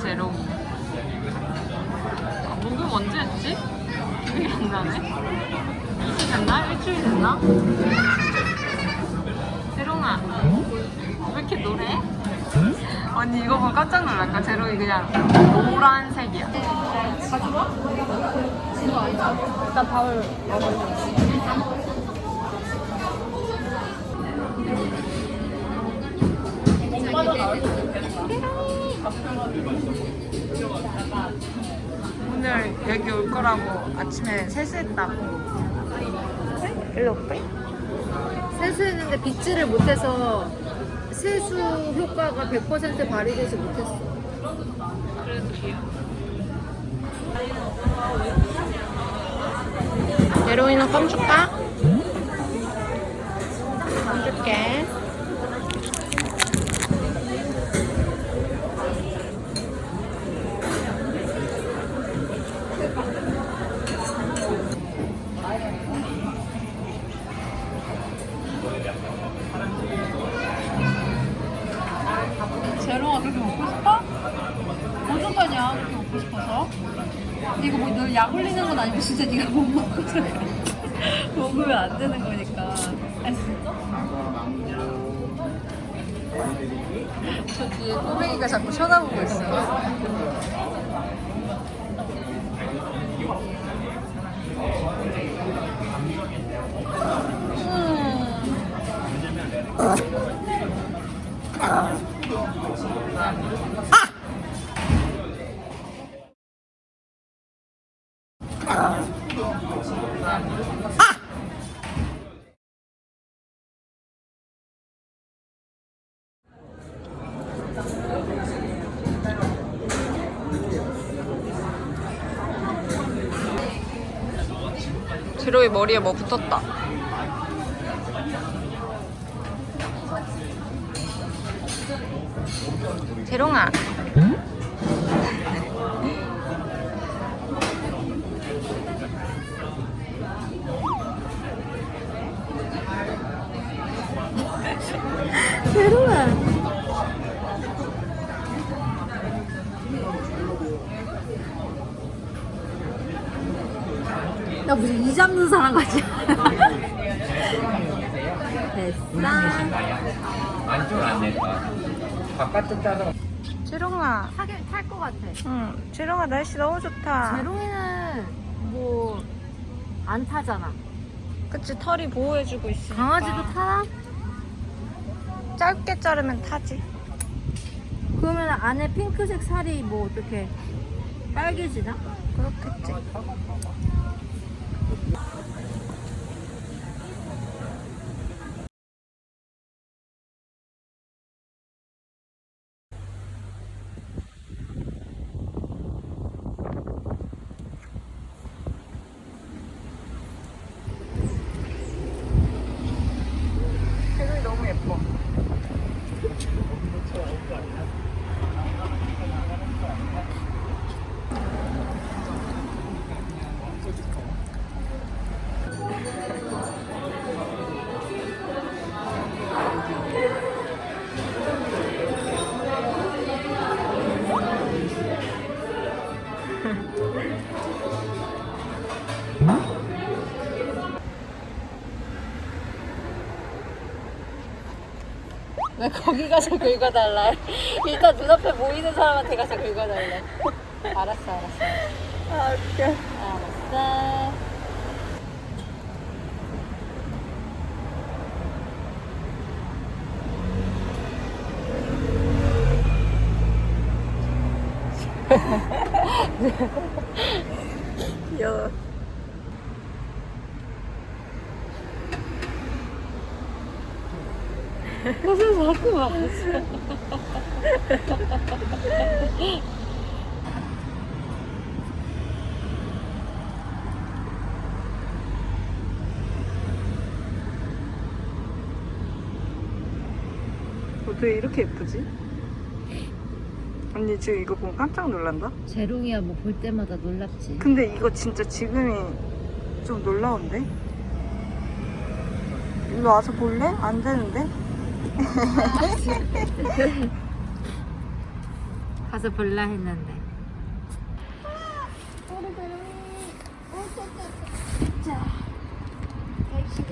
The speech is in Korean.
제로. 아, 목욕 언제 했지? 기억이 안 나네. 이틀 됐나? 일주일 됐나? 제롱아, 왜 이렇게 노래? 언니 이거 보고 깜짝 놀랄까? 제롱이 그냥 노란색이야. 가져와? 이거 아니죠? 일단 밥을 먹어야지. 오늘 여기 올 거라고 아침에 세수했다고. 일로 올게. 세수했는데 빗질을 못해서 세수 효과가 100% 발휘되지 못했어. 그래도 귀여워. 메로이는 껌 줄까? 껌 줄게. 이거 뭐너약 올리는 건 아니고 진짜 네가 못 먹어서 그래. 먹으면 안 되는 거니까 아 진짜? 저 뒤에 꼬맹이가 자꾸 쳐다보고 있어. 제로이 머리에 뭐 붙었다. 제롱아. 나 무슨 이 잡는 사람 같지? 됐어. 안쪽은 안 냈다. 바깥쪽 따서. 타긴 탈것 같아. 응. 제롱아 날씨 너무 좋다. 제로이는 뭐 안 타잖아. 그치 털이 보호해주고 있으니까. 강아지도 타나? 짧게 자르면 타지. 그러면 안에 핑크색 살이 뭐 어떻게 빨개지나? 그렇겠지. 왜 거기 가서 긁어달라? 일단 눈앞에 보이는 사람한테 가서 긁어달래. 알았어, 알았어. 아 웃겨. 알았어. 귀여워. 무슨 자꾸 막 어떻게 이렇게 예쁘지? 언니 지금 이거 보고 깜짝 놀란다? 재롱이야 뭐 볼 때마다 놀랍지. 근데 이거 진짜 지금이 좀 놀라운데? 일로 와서 볼래? 안 되는데? 가서 볼라 했는데. 자, 택시